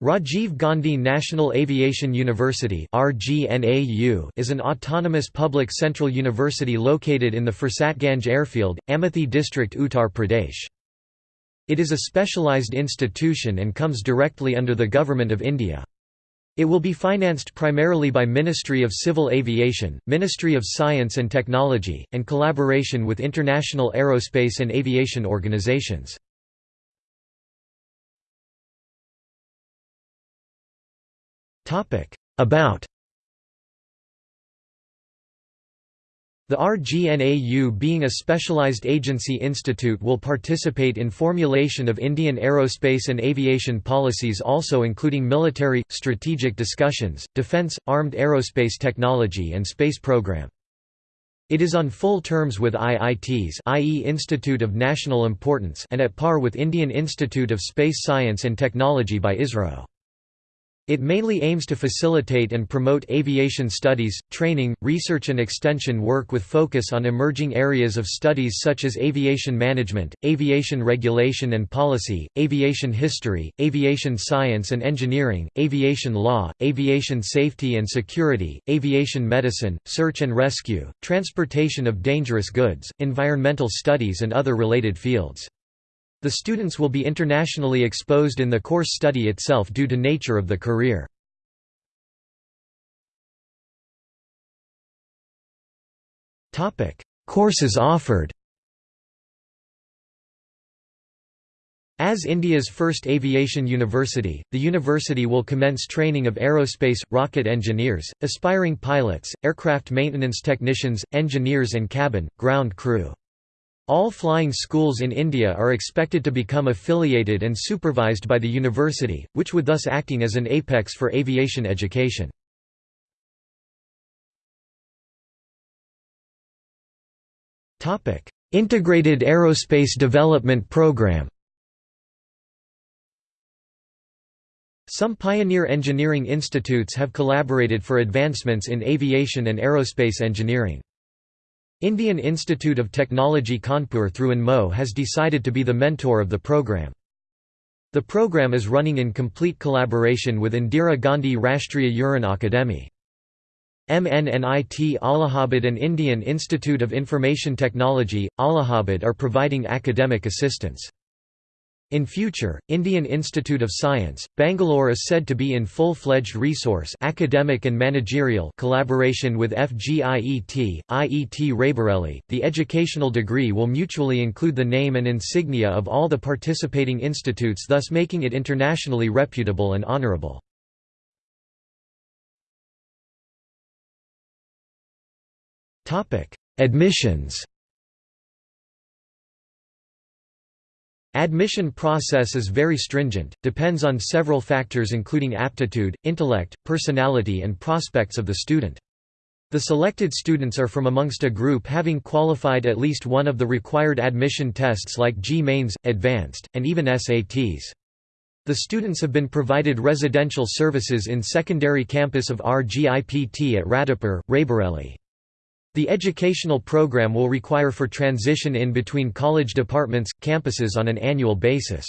Rajiv Gandhi National Aviation University is an autonomous public central university located in the Fursatganj airfield, Amethi district Uttar Pradesh. It is a specialized institution and comes directly under the Government of India. It will be financed primarily by Ministry of Civil Aviation, Ministry of Science and Technology, and collaboration with international aerospace and aviation organizations. About The RGNAU being a specialized agency institute will participate in formulation of Indian aerospace and aviation policies also including military, strategic discussions, defence, armed aerospace technology and space program. It is on full terms with IITs i.e. Institute of National Importance and at par with Indian Institute of Space Science and Technology by ISRO. It mainly aims to facilitate and promote aviation studies, training, research and extension work with focus on emerging areas of studies such as aviation management, aviation regulation and policy, aviation history, aviation science and engineering, aviation law, aviation safety and security, aviation medicine, search and rescue, transportation of dangerous goods, environmental studies and other related fields. The students will be internationally exposed in the course study itself due to nature of the career. Courses offered As India's first aviation university, the university will commence training of aerospace, rocket engineers, aspiring pilots, aircraft maintenance technicians, engineers and cabin, ground crew. All flying schools in India are expected to become affiliated and supervised by the university, which would thus acting as an apex for aviation education. Integrated Aerospace Development Program Some pioneer engineering institutes have collaborated for advancements in aviation and aerospace engineering. Indian Institute of Technology Kanpur through INMO has decided to be the mentor of the program. The program is running in complete collaboration with Indira Gandhi Rashtriya Uran Akademi. MNNIT Allahabad and Indian Institute of Information Technology, Allahabad are providing academic assistance. In future, Indian Institute of Science, Bangalore is said to be in full-fledged resource academic and managerial collaboration with FGIET, IET Raebareli. The educational degree will mutually include the name and insignia of all the participating institutes thus making it internationally reputable and honorable. Admissions Admission process is very stringent, depends on several factors including aptitude, intellect, personality and prospects of the student. The selected students are from amongst a group having qualified at least one of the required admission tests like JEE Mains, Advanced, and even SATs. The students have been provided residential services in secondary campus of RGIPT at Radhapur, Raebareli. The educational program will require for transition in between college departments, campuses on an annual basis.